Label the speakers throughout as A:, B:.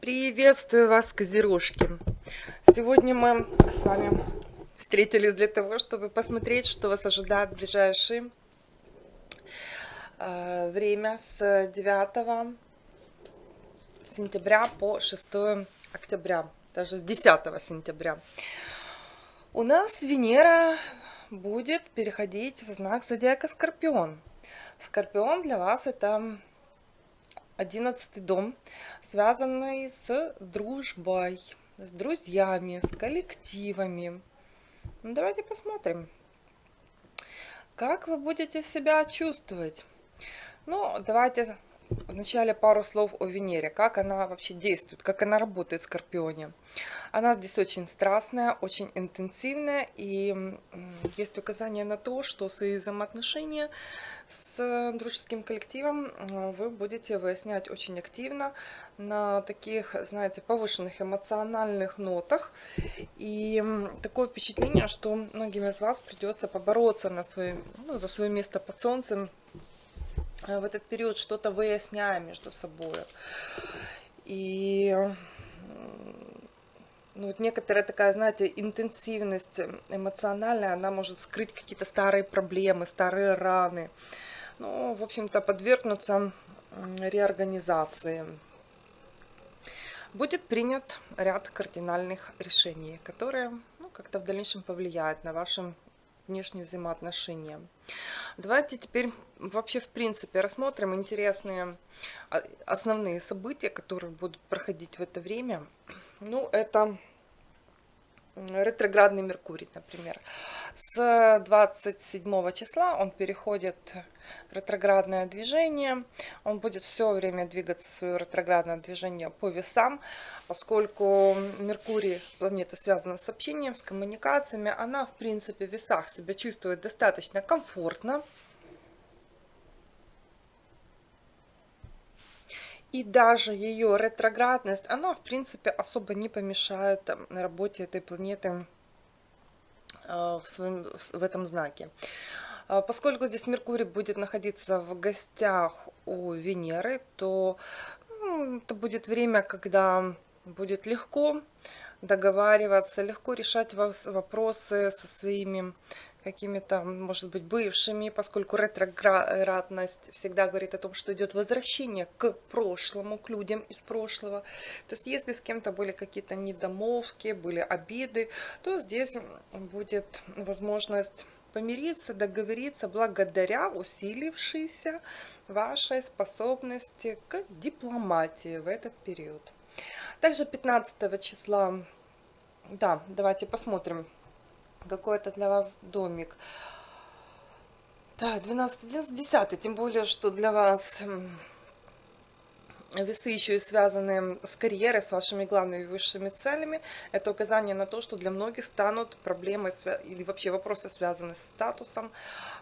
A: Приветствую вас, козерожки! Сегодня мы с вами встретились для того, чтобы посмотреть, что вас ожидает в ближайшее э, время с 9 сентября по 6 октября, даже с 10 сентября. У нас Венера будет переходить в знак зодиака Скорпион. Скорпион для вас это одиннадцатый дом, связанный с дружбой, с друзьями, с коллективами. Ну, давайте посмотрим, как вы будете себя чувствовать. Ну, давайте вначале пару слов о Венере, как она вообще действует, как она работает в Скорпионе. Она здесь очень страстная, очень интенсивная, и есть указание на то, что свои взаимоотношения с дружеским коллективом э, вы будете выяснять очень активно на таких, знаете, повышенных эмоциональных нотах. И такое впечатление, что многим из вас придется побороться на свое, ну, за свое место под солнцем в этот период, что-то выясняя между собой. И ну, вот некоторая такая, знаете, интенсивность эмоциональная, она может скрыть какие-то старые проблемы, старые раны. Ну, в общем-то, подвергнуться реорганизации. Будет принят ряд кардинальных решений, которые ну, как-то в дальнейшем повлияют на ваши внешние взаимоотношения. Давайте теперь вообще в принципе рассмотрим интересные а, основные события, которые будут проходить в это время. Ну, это ретроградный Меркурий, например. С 27 числа он переходит в ретроградное движение. Он будет все время двигаться свое ретроградное движение по весам, поскольку Меркурий, планета связана с общением, с коммуникациями. Она, в принципе, в весах себя чувствует достаточно комфортно. И даже ее ретроградность, она, в принципе, особо не помешает работе этой планеты э, в, своем, в этом знаке. А, поскольку здесь Меркурий будет находиться в гостях у Венеры, то ну, это будет время, когда будет легко договариваться, легко решать вопросы со своими какими-то, может быть, бывшими, поскольку ретроградность всегда говорит о том, что идет возвращение к прошлому, к людям из прошлого. То есть, если с кем-то были какие-то недомолвки, были обиды, то здесь будет возможность помириться, договориться благодаря усилившейся вашей способности к дипломатии в этот период. Также 15 числа, да, давайте посмотрим, какой это для вас домик. Так, 12, 11, 10, тем более, что для вас весы еще и связаны с карьерой, с вашими главными высшими целями. Это указание на то, что для многих станут проблемы или вообще вопросы, связанные с статусом,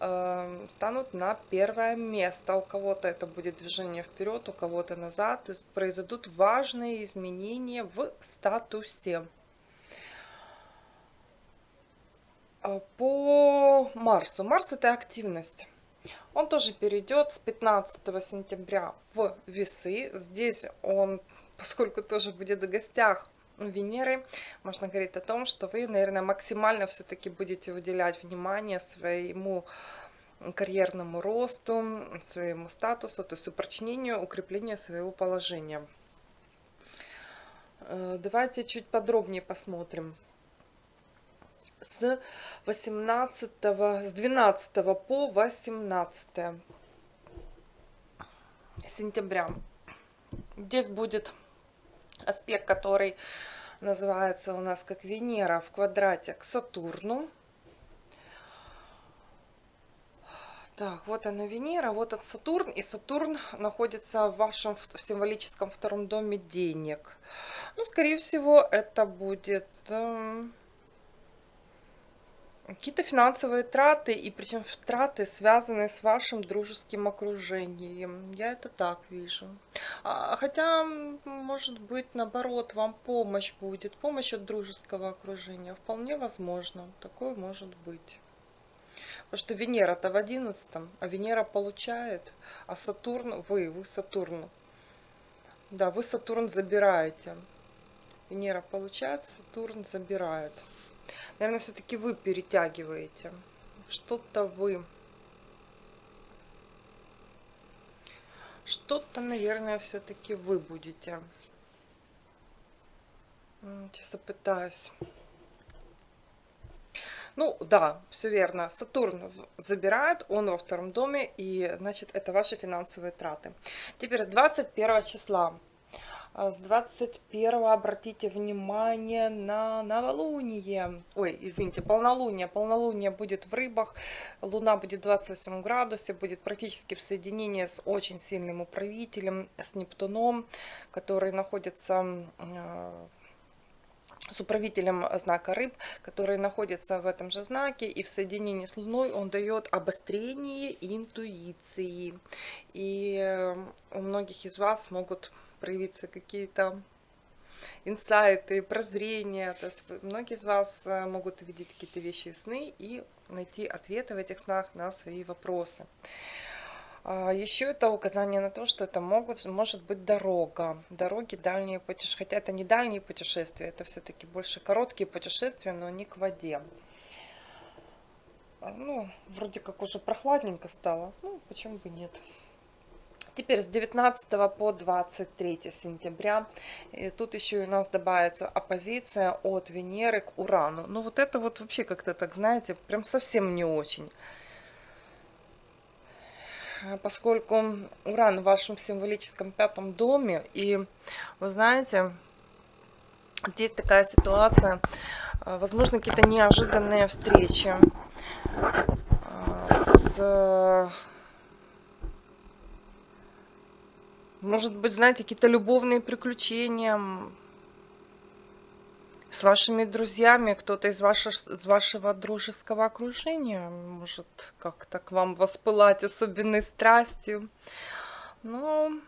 A: э, станут на первое место. У кого-то это будет движение вперед, у кого-то назад. То есть произойдут важные изменения в статусе. А, по Марсу. Марс это активность. Он тоже перейдет с 15 сентября в весы. Здесь он, поскольку тоже будет в гостях Венеры, можно говорить о том, что вы, наверное, максимально все-таки будете уделять внимание своему карьерному росту, своему статусу, то есть упрочнению, укреплению своего положения. Э, давайте чуть подробнее посмотрим с 18 с 12 по 18 сентября здесь будет аспект который называется у нас как Венера в квадрате к Сатурну Так, вот она Венера, вот этот Сатурн, и Сатурн находится в вашем в символическом втором доме денег. Ну, скорее всего, это будет э, Какие-то финансовые траты, и причем траты, связанные с вашим дружеским окружением. Я это так вижу. А, хотя, может быть, наоборот, вам помощь будет, помощь от дружеского окружения. Вполне возможно, такое может быть. Потому что Венера-то в одиннадцатом, а Венера получает, а Сатурн, вы, вы Сатурн. Да, вы Сатурн забираете. Венера получает, Сатурн забирает. Наверное, все-таки вы перетягиваете. Что-то вы. Что-то, наверное, все-таки вы будете. Сейчас попытаюсь. Ну, да, все верно. Сатурн забирает, он во втором доме, и, значит, это ваши финансовые траты. Теперь с 21 числа. А с 21 обратите внимание на новолуние. Ой, извините, полнолуние. Полнолуние будет в рыбах. Луна будет в 28 градусе. Будет практически в соединении с очень сильным управителем, с Нептуном, который находится э, с управителем знака рыб, который находится в этом же знаке, и в соединении с Луной он дает обострение интуиции. И э, у многих из вас могут проявиться какие-то инсайты, прозрения. То есть многие из вас э, могут увидеть какие-то вещи сны и найти ответы в этих снах на свои вопросы. А, Еще это указание на то, что это могут, может быть дорога, дороги дальние путешествия, хотя это не дальние путешествия, это все-таки больше короткие путешествия, но не к воде. А, ну, вроде как уже прохладненько стало, ну, почему бы нет. Теперь с 19 по 23 сентября. И тут еще у нас добавится оппозиция от Венеры к Урану. Ну вот это вот вообще как-то так, знаете, прям совсем не очень. Поскольку Уран в вашем символическом пятом доме. И вы знаете, здесь такая ситуация. Возможно, какие-то неожиданные встречи с Может быть, знаете, какие-то любовные приключения с вашими друзьями, кто-то из, вашего, из вашего дружеского окружения может как-то к вам воспылать особенной страстью. Ну,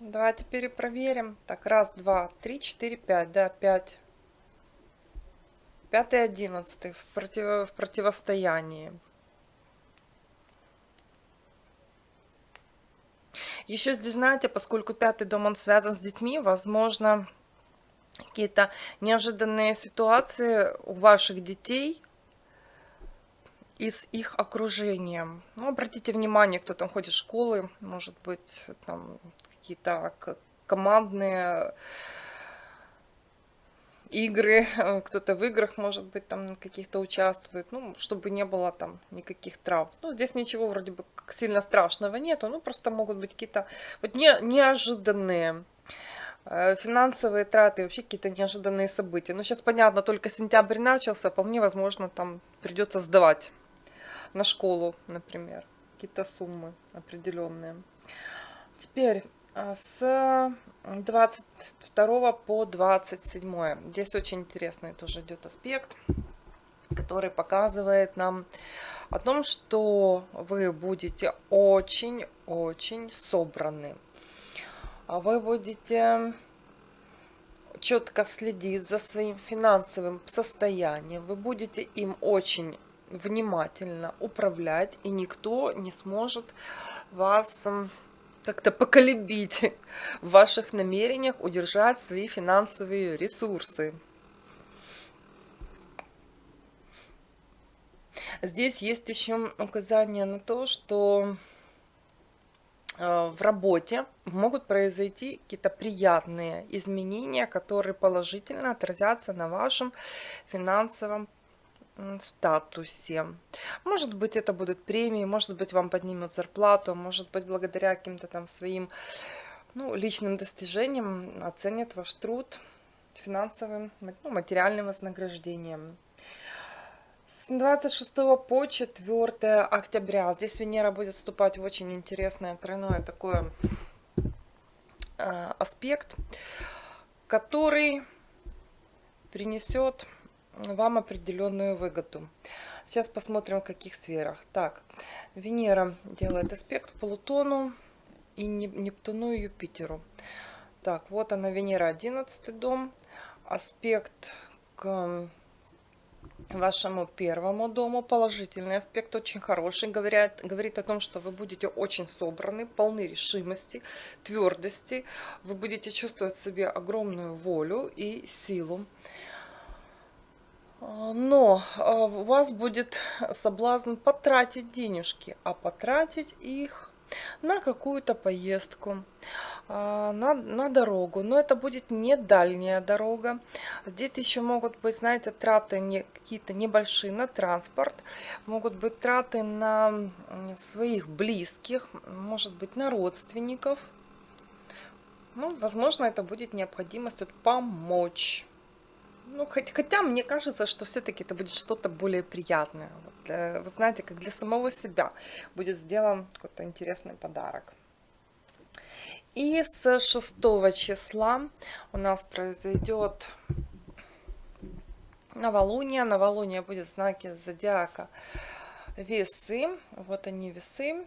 A: давайте перепроверим. Так, раз, два, три, четыре, пять, да, пять. Пятый, одиннадцатый в, против, в противостоянии. Еще здесь, знаете, поскольку пятый дом, он связан с детьми, возможно, какие-то неожиданные ситуации у ваших детей и с их окружением. Ну, обратите внимание, кто там ходит в школы, может быть, там какие-то командные игры, э, кто-то в играх, может быть, там каких-то участвует, ну, чтобы не было там никаких травм. Ну, здесь ничего вроде бы сильно страшного нету, ну, просто могут быть какие-то вот не, неожиданные э, финансовые траты, вообще какие-то неожиданные события. Ну, сейчас понятно, только сентябрь начался, вполне возможно, там придется сдавать на школу, например, какие-то суммы определенные. Теперь с 22 по 27. Здесь очень интересный тоже идет аспект, который показывает нам о том, что вы будете очень-очень собраны. А вы будете четко следить за своим финансовым состоянием. Вы будете им очень внимательно управлять, и никто не сможет вас как-то поколебить в ваших намерениях удержать свои финансовые ресурсы. Здесь есть еще указание на то, что э, в работе могут произойти какие-то приятные изменения, которые положительно отразятся на вашем финансовом статусе. Может быть, это будут премии, может быть, вам поднимут зарплату, может быть, благодаря каким-то там своим ну, личным достижениям оценят ваш труд финансовым, ну, материальным вознаграждением. С 26 по 4 октября здесь Венера будет вступать в очень интересное тройное такое э, аспект, который принесет вам определенную выгоду. Сейчас посмотрим, в каких сферах. Так, Венера делает аспект Плутону и Нептуну и Юпитеру. Так, вот она, Венера, 11 дом. Аспект к вашему первому дому. Положительный аспект очень хороший. Говорят, говорит о том, что вы будете очень собраны, полны решимости, твердости. Вы будете чувствовать в себе огромную волю и силу. Но а, у вас будет соблазн потратить денежки, а потратить их на какую-то поездку, а, на, на дорогу. Но это будет не дальняя дорога. Здесь еще могут быть, знаете, траты не, какие-то небольшие на транспорт. Могут быть траты на своих близких, может быть, на родственников. Ну, возможно, это будет необходимость вот, помочь. Ну, хоть, хотя мне кажется, что все-таки это будет что-то более приятное. Вот для, вы знаете, как для самого себя будет сделан какой-то интересный подарок. И с 6 числа у нас произойдет новолуние. Новолуние будет в знаке зодиака весы. Вот они весы.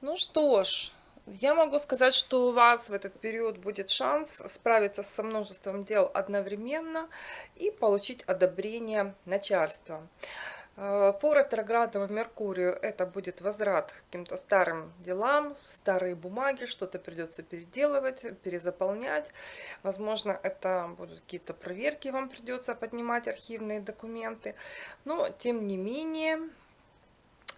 A: Ну что ж, я могу сказать, что у вас в этот период будет шанс справиться со множеством дел одновременно и получить одобрение начальства. Э, по ретроградному Меркурию это будет возврат к каким-то старым делам, старые бумаги, что-то придется переделывать, перезаполнять. Возможно, это будут какие-то проверки, вам придется поднимать архивные документы. Но, тем не менее,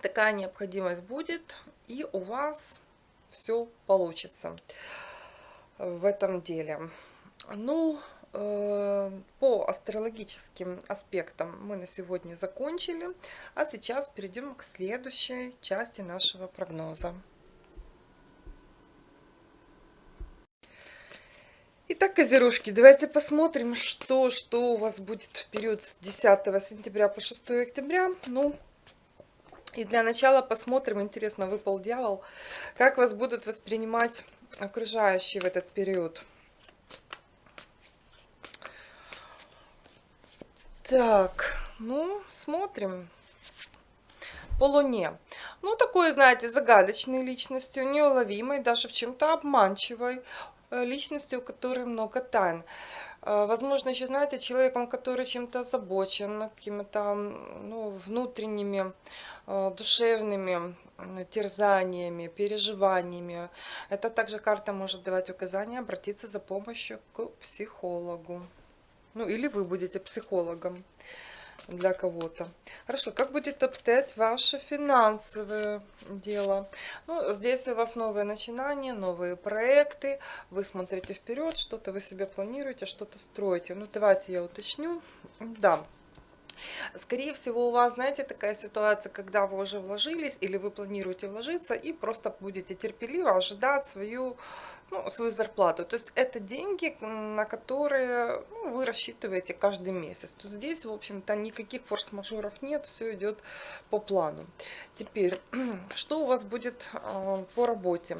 A: такая необходимость будет, и у вас все получится в этом деле. Ну, э, по астрологическим аспектам мы на сегодня закончили, а сейчас перейдем к следующей части нашего прогноза. Итак, козерожки, давайте посмотрим, что, что у вас будет в период с 10 сентября по 6 октября. Ну, и для начала посмотрим, интересно, выпал дьявол, как вас будут воспринимать окружающие в этот период. Так, ну, смотрим. По Луне. Ну, такой, знаете, загадочной личностью, неуловимой, даже в чем-то обманчивой э, личностью, у которой много тайн. Э, возможно, еще, знаете, человеком, который чем-то озабочен, какими-то ну, внутренними Э, душевными терзаниями, переживаниями. Это также карта может давать указания обратиться за помощью к психологу. Ну или вы будете психологом для кого-то. Хорошо, как будет обстоять ваше финансовое дело? Ну, здесь у вас новые начинания, новые проекты. Вы смотрите вперед, что-то вы себе планируете, что-то строите. Ну, давайте я уточню. Да, Скорее всего, у вас, знаете, такая ситуация, когда вы уже вложились или вы планируете вложиться и просто будете терпеливо ожидать свою, ну, свою зарплату. То есть это деньги, на которые ну, вы рассчитываете каждый месяц. То здесь, в общем-то, никаких форс-мажоров нет, все идет по плану. Теперь, что у вас будет э, по работе?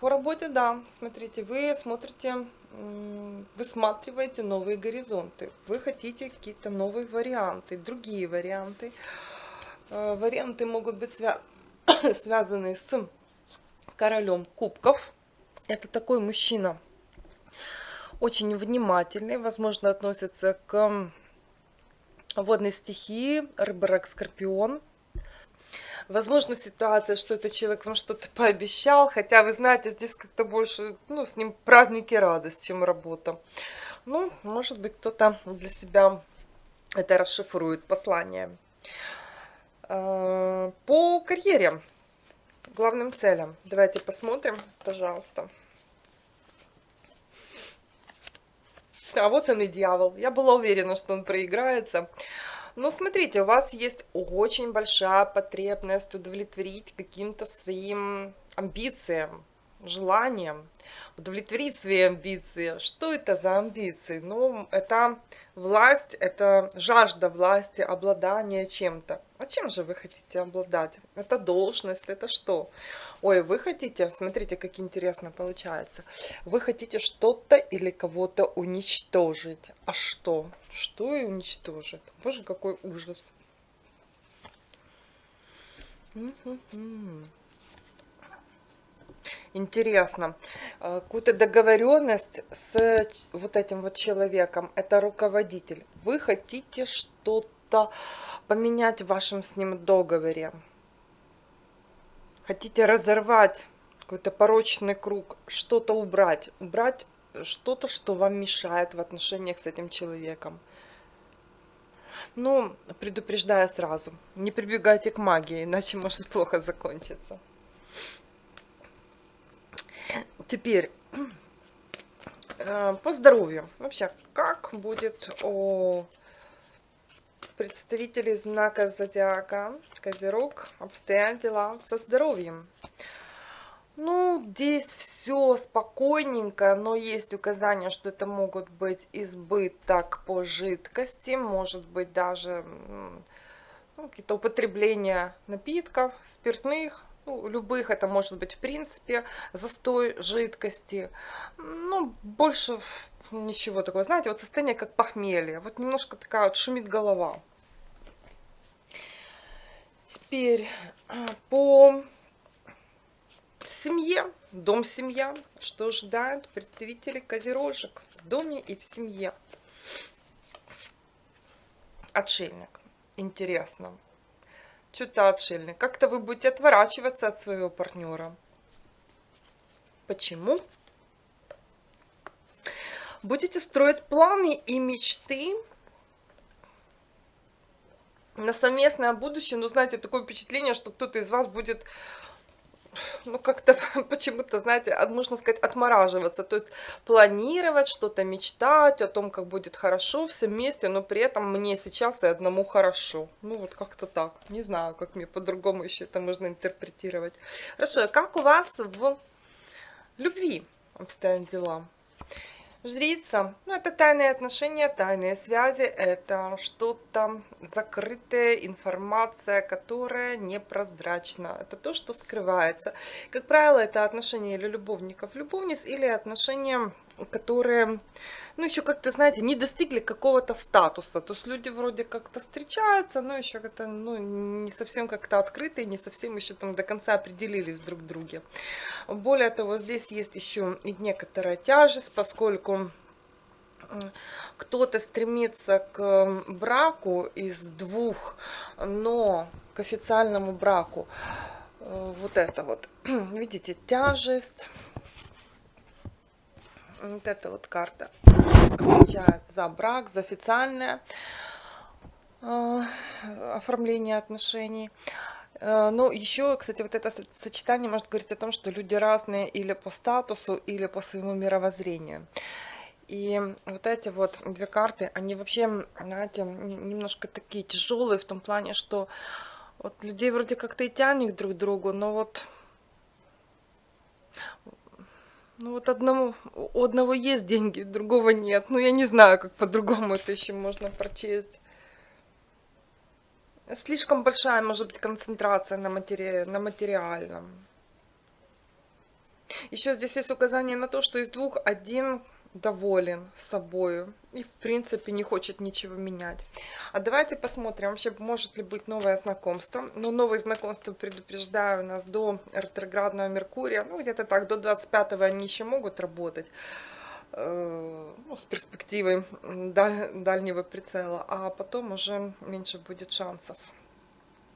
A: По работе, да, смотрите, вы смотрите высматриваете новые горизонты, вы хотите какие-то новые варианты, другие варианты. Э, варианты могут быть свя связаны с королем кубков. Это такой мужчина, очень внимательный, возможно, относится к водной стихии, рыба, рак, скорпион – Возможно, ситуация, что этот человек вам что-то пообещал, хотя, вы знаете, здесь как-то больше, ну, с ним праздники радость, чем работа. Ну, может быть, кто-то для себя это расшифрует, послание. А, по карьере, главным целям, давайте посмотрим, пожалуйста. А вот он и дьявол. Я была уверена, что он проиграется. Но смотрите, у вас есть очень большая потребность удовлетворить каким-то своим амбициям, желаниям, удовлетворить свои амбиции. Что это за амбиции? Ну, это власть, это жажда власти, обладание чем-то. А чем же вы хотите обладать? Это должность, это что? Ой, вы хотите, смотрите, как интересно получается. Вы хотите что-то или кого-то уничтожить. А что? Что и уничтожит? Боже, какой ужас. Интересно. Э, какую-то договоренность с вот этим вот человеком. Это руководитель. Вы хотите что-то поменять в вашем с ним договоре. Хотите разорвать какой-то порочный круг, что-то убрать. Убрать что-то, что вам мешает в отношениях с этим человеком. Ну, предупреждаю сразу, не прибегайте к магии, иначе может плохо закончиться. Теперь, э, по здоровью. Вообще, как будет у представителей знака зодиака Козерог обстоят дела со здоровьем? Ну, здесь все спокойненько, но есть указания, что это могут быть избыток по жидкости, может быть даже ну, какие-то употребления напитков, спиртных, ну, любых, это может быть в принципе застой жидкости, ну, больше ничего такого, знаете, вот состояние как похмелье, вот немножко такая вот шумит голова. Теперь а, по семье, дом-семья, что ожидают представители козерожек в доме и в семье. Отшельник. Интересно. Что-то отшельник. Как-то вы будете отворачиваться от своего партнера. Почему? Будете строить планы и мечты на совместное будущее. Но знаете, такое впечатление, что кто-то из вас будет ну, как-то почему-то, знаете, можно сказать, отмораживаться. То есть планировать что-то, мечтать о том, как будет хорошо все вместе, но при этом мне сейчас и одному хорошо. Ну, вот как-то так. Не знаю, как мне по-другому еще это можно интерпретировать. Хорошо, а как у вас в любви обстоят дела? Жрица, ну это тайные отношения, тайные связи, это что-то закрытая информация, которая непрозрачна. Это то, что скрывается. Как правило, это отношения или любовников, любовниц, или отношения, которые, ну еще как-то, знаете, не достигли какого-то статуса. То есть люди вроде как-то встречаются, но еще как-то, ну, не совсем как-то открытые, не совсем еще там до конца определились друг в друге. Более того, здесь есть еще и некоторая тяжесть, поскольку кто-то стремится к браку из двух, но к официальному браку э, вот это вот, видите, тяжесть, вот эта вот карта отвечает за брак, за официальное э, оформление отношений. Э, ну, еще, кстати, вот это сочетание может говорить о том, что люди разные или по статусу, или по своему мировоззрению. И вот эти вот две карты, они вообще, знаете, немножко такие тяжелые в том плане, что вот людей вроде как-то и тянет друг к другу, но вот ну вот одному, у одного есть деньги, другого нет. Ну я не знаю, как по-другому это еще можно прочесть. Слишком большая может быть концентрация на, матери... на материальном. Еще здесь есть указание на то, что из двух один доволен собой и в принципе не хочет ничего менять. А давайте посмотрим, вообще может ли быть новое знакомство. Но новые знакомства, предупреждаю, у нас до ретроградного Меркурия, ну где-то так, до 25-го они еще могут работать э, ну, с перспективой даль, дальнего прицела, а потом уже меньше будет шансов.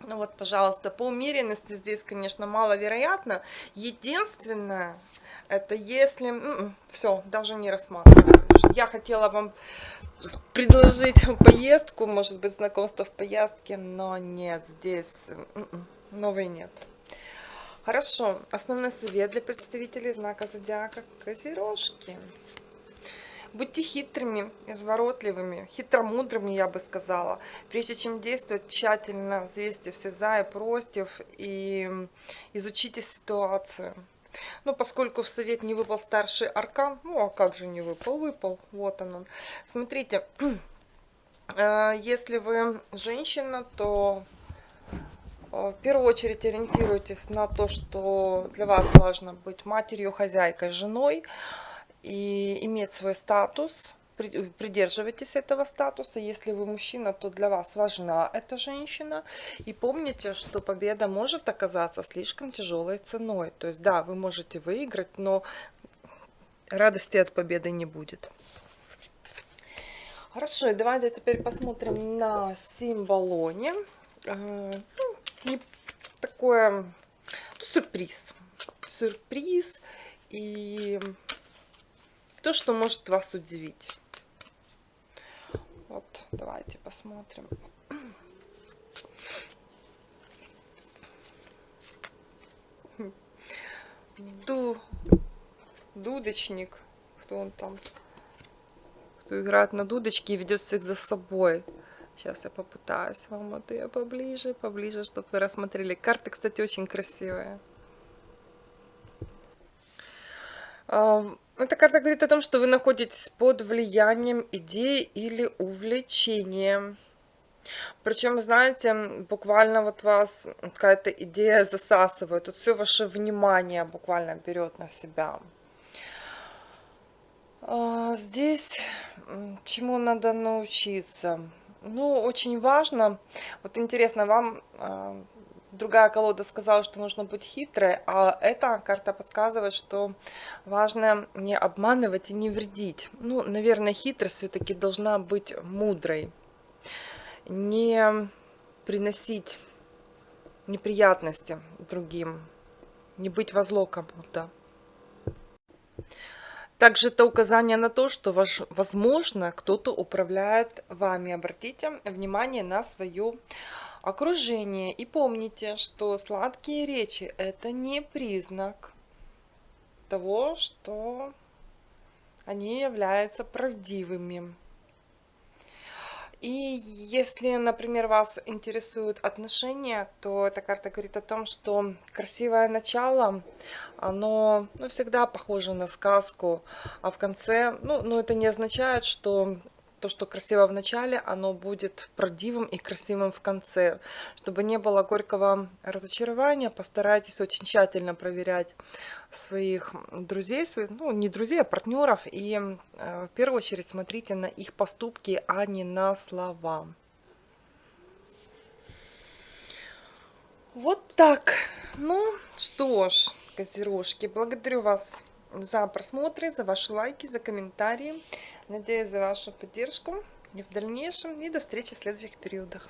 A: Ну вот, пожалуйста, по умеренности здесь, конечно, маловероятно. Единственное, это если... Все, даже не рассматриваю. Я хотела вам предложить поездку, может быть, знакомство в поездке, но нет, здесь новый нет. Хорошо, основной совет для представителей знака зодиака Козерожки. Будьте хитрыми, изворотливыми, хитромудрыми, я бы сказала. Прежде чем действовать, тщательно взвесьте все за и против и изучите ситуацию. Ну, поскольку в совет не выпал старший аркан, ну, а как же не выпал? Выпал, вот он. он. Смотрите, э, если вы женщина, то э, в первую очередь ориентируйтесь на то, что для вас важно быть матерью, хозяйкой, женой и иметь свой статус, придерживайтесь этого статуса. Если вы мужчина, то для вас важна эта женщина. И помните, что победа может оказаться слишком тяжелой ценой. То есть, да, вы можете выиграть, но радости от победы не будет. Хорошо, давайте теперь посмотрим на символоне. Э, ну, такое ну, сюрприз. Сюрприз и то, что может вас удивить. Вот, давайте посмотрим. Ду, дудочник, кто он там? кто играет на дудочке и ведет всех за собой. Сейчас я попытаюсь вам вот ее поближе, поближе, чтобы вы рассмотрели. Карты, кстати, очень красивые. Эта карта говорит о том, что вы находитесь под влиянием идеи или увлечения. Причем, знаете, буквально вот вас какая-то идея засасывает. Тут все ваше внимание буквально берет на себя. А, здесь чему надо научиться? Ну, очень важно, вот интересно, вам а, другая колода сказала, что нужно быть хитрой, а эта карта подсказывает, что важно не обманывать и не вредить. Ну, наверное, хитрость все-таки должна быть мудрой. Не приносить неприятности другим, не быть во зло кому-то. Также это указание на то, что, возможно, кто-то управляет вами. Обратите внимание на свое окружение. И помните, что сладкие речи – это не признак того, что они являются правдивыми. И если, например, вас интересуют отношения, то эта карта говорит о том, что красивое начало, оно ну, всегда похоже на сказку, а в конце, ну, ну это не означает, что то, что красиво в начале, оно будет правдивым и красивым в конце. Чтобы не было горького разочарования, постарайтесь очень тщательно проверять своих друзей, своих, ну не друзей, а партнеров. И э, в первую очередь смотрите на их поступки, а не на слова. Вот так. Ну что ж, козерожки, благодарю вас за просмотры, за ваши лайки, за комментарии. Надеюсь за вашу поддержку и в дальнейшем. И до встречи в следующих периодах.